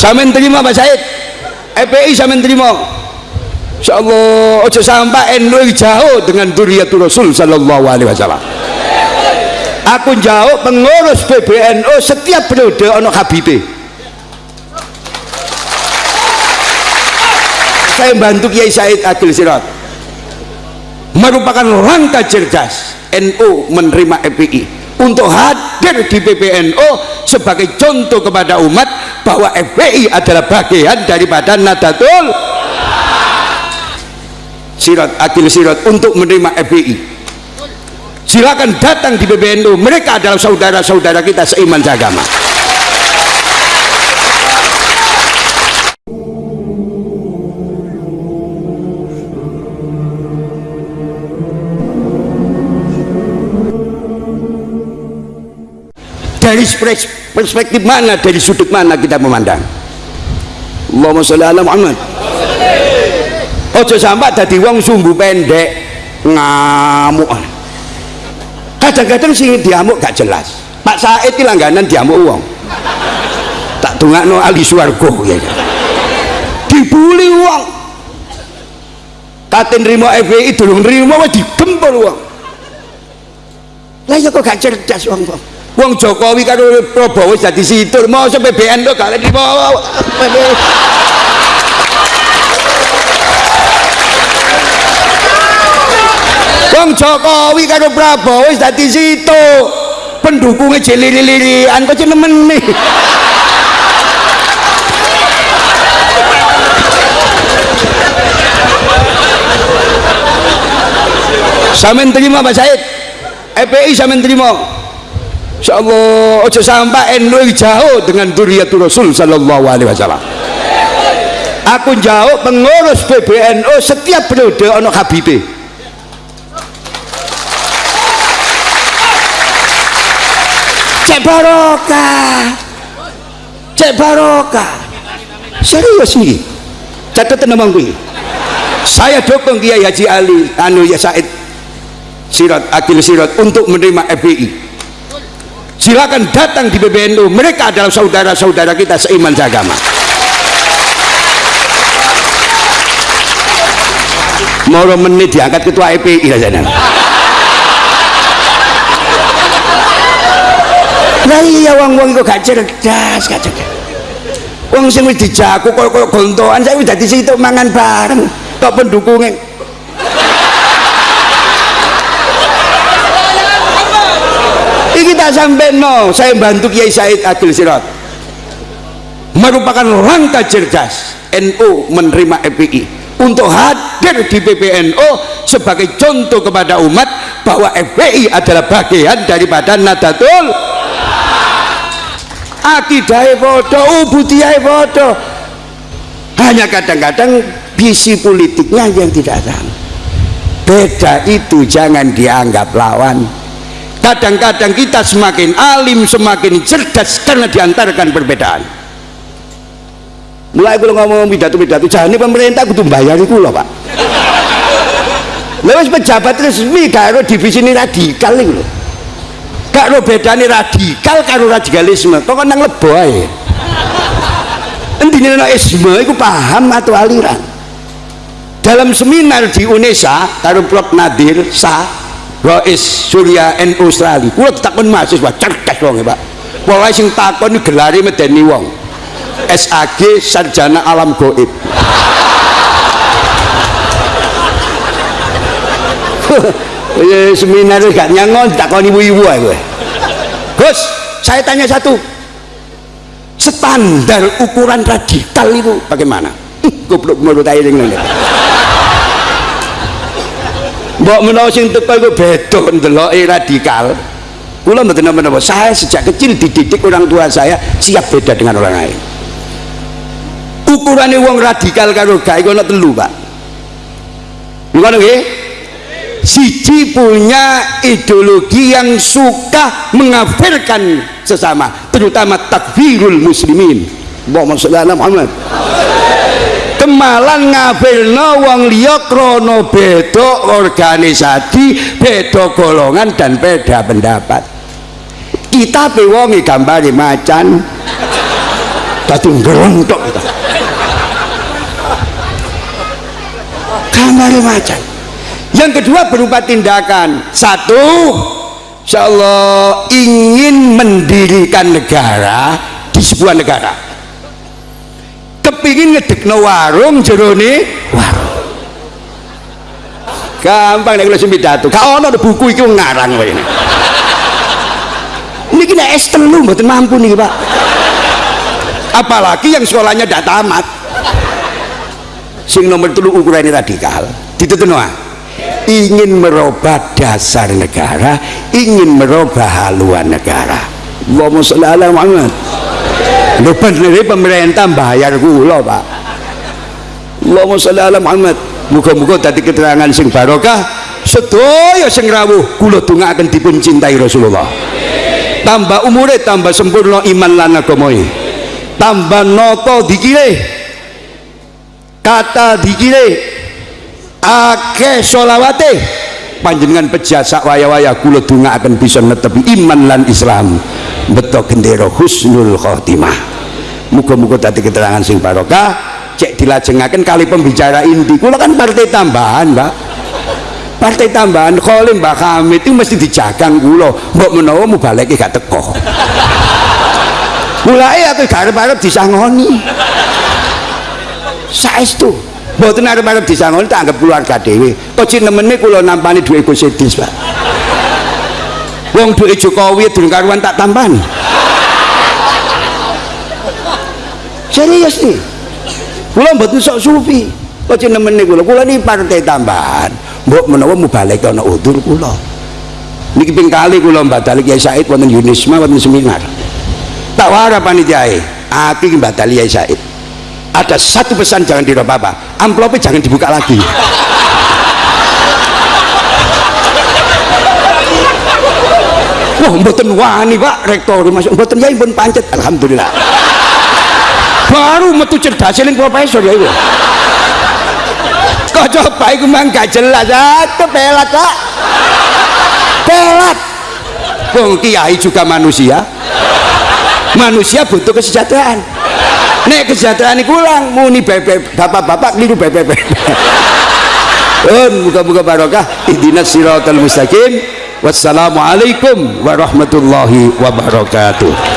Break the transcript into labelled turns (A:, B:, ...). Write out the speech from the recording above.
A: Samin terima Pak Said. EPI samin terima. Insyaallah ojo sampai NU jauh dengan duriyatul Rasul sallallahu alaihi wasallam. Aku jauh pengurus PBNU setiap periode ono Habibie saya bantu Kiai Said Adil Sirat. Merupakan langkah cerdas NU menerima FPI untuk hadir di PBNU sebagai contoh kepada umat bahwa FPI adalah bagian daripada Nadatul Sirat Adil Sirat untuk menerima FPI silakan datang di PBNU mereka adalah saudara-saudara kita seiman seagama perspektif mana dari sudut mana kita memandang? Allahumma sholli ala Muhammad. Ojo sampai tadi wong sumbu pendek ngamuk. Kadang-kadang sih diamuk gak jelas. Pak Said ini langganan diamuk uang tak tunggu no ali suargo ya. Dibuli uang katin rimo FPI dulu rimo digempur uang lah ya kok gak cerdas uang uang Wong Jokowi karo Prabowo jadi situ mau sampai BN tuh kalian di bawah. Wong Jokowi karo Prabowo jadi situ pendukungnya jelili-lilian kok nemen nih? Samin terima Pak Said? EPI samin terima insyaallah ojo sampai NU jauh dengan duriyatul Rasul sallallahu alaihi wasallam. Aku jauh pengurus PBNU setiap periode ono Habibie cek barokah. Cek barokah. Serius nih catatan nama gue saya dukung Kiai Haji Ali anu ya Said Sirat Akil Sirat untuk menerima FPI silakan datang di PBNU mereka adalah saudara-saudara kita seiman seagama. Moro menit diangkat ketua EPI rasanya nah iya wong-wong kok gak cerdas gak cerdas. Wong sing wis dijaku kok kok gontoan saya wis dadi situ mangan bareng. Kok pendukungnya kita sampai no. Saya bantu Kiai Said Adil Sirat merupakan langkah cerdas NU menerima FPI untuk hadir di PPNU sebagai contoh kepada umat bahwa FPI adalah bagian daripada Nadatul akidai foto ubudiyah foto. Hanya kadang-kadang visi politiknya yang tidak sama beda itu jangan dianggap lawan kadang-kadang kita semakin alim semakin cerdas karena diantarkan perbedaan. Mulai kalau ngomong pidato-pidato jangan pemerintah kudu bayar itu loh pak lewat pejabat resmi karo divisi ini radikal itu loh lo bedanya radikal karo radikalisme. Kok kan nang lebo aja intinya isme itu paham atau aliran? Dalam seminar di UNESA karo Prof. Nadir Sah Rois Surya NU Australia. Kula takon mahasiswa cerdas wong ya Pak. Pokoke sing takon gelare medeni wong. SAG Sarjana Alam Goib seminar gak nyangon takon ibu-ibu aja Gus saya tanya satu. Standar ukuran radikal itu bagaimana? Goblok menurut air ini mbok menawa sing teko iku beda ndeloke radikal. Kula mboten napa saya sejak kecil dididik orang tua saya siap beda dengan orang lain. Ukurannya wong radikal karo iku ana telu Pak. Ngono nggih? Siji punya ideologi yang suka mengafirkan sesama terutama takfirul muslimin. Muhammad sallallahu Muhammad kemalan ngafirno wong liya krono beda organisasi beda golongan dan beda pendapat. Kita pewongi gambari macan. Tadi ngerontok kita. Kamar macan. Yang kedua berupa tindakan. Satu Insya Allah ingin mendirikan negara di sebuah negara kepingin ngedekno warung jerone warung. Gampang nek kula pidato. Gak ono buku iki ngarang kowe ini ini kena S telu mboten mampu nih Pak. Apalagi yang sekolahnya tidak tamat. Sing nomor telu ukurannya radikal ditutup ingin merubah dasar negara ingin merubah haluan negara. Allahumma sholli ala Muhammad lu bener pemerintah bayar kula Pak. Allahumma sholli ala Muhammad. Muga-muga tadi keterangan sing barokah sedaya sing rawuh kula akan dipun cintai Rasulullah. Tambah umure tambah sempurna iman lan agamae tambah noto dikire kata dikire ake solawate panjenengan pejasa waya-waya kula akan bisa netepi iman lan Islam. Betul gendera husnul khotimah muga-muga tadi keterangan sing barokah. Cek dilajengaken kali pembicara inti kula kan partai tambahan Pak partai tambahan kholim Mbak Hamid itu mesti dijagang kula. Mbok menawa mubaleke gak teko. Mulai aku garep-arep disangoni. Saestu. Mboten arep-arep disangoni tak anggap keluarga dhewe. Kok cinemene kula nampani duwe Gusidis Pak wong duwe Jokowi durung karuan tak tambahan serius nih? Kula mboten sok sufi. Kok cinemene kula. Kula ini partai tambahan. Mbok menawa mubalek ana udur kula. Niki ping kali kula badali Kiai Said wonten Yunisma wonten seminar. Tak wara panitiae aku iki badali Kiai Said. Ada satu pesan jangan dirubah apa amplopnya jangan dibuka lagi. Wah mboten wani pak rektor. Masuk mboten ya pun pancet. Alhamdulillah baru metu cerdas eling profesor ya itu kok coba itu memang gak jelas? Itu pelat pak. Pelat. Wong kiai juga manusia. Manusia butuh kesejahteraan. Nek kesejahteraan ini ulang muni bebek bapak-bapak keliru bebek dan muka-muka barokah. Ihdinas siratal mustaqim. Wassalamualaikum warahmatullahi wabarakatuh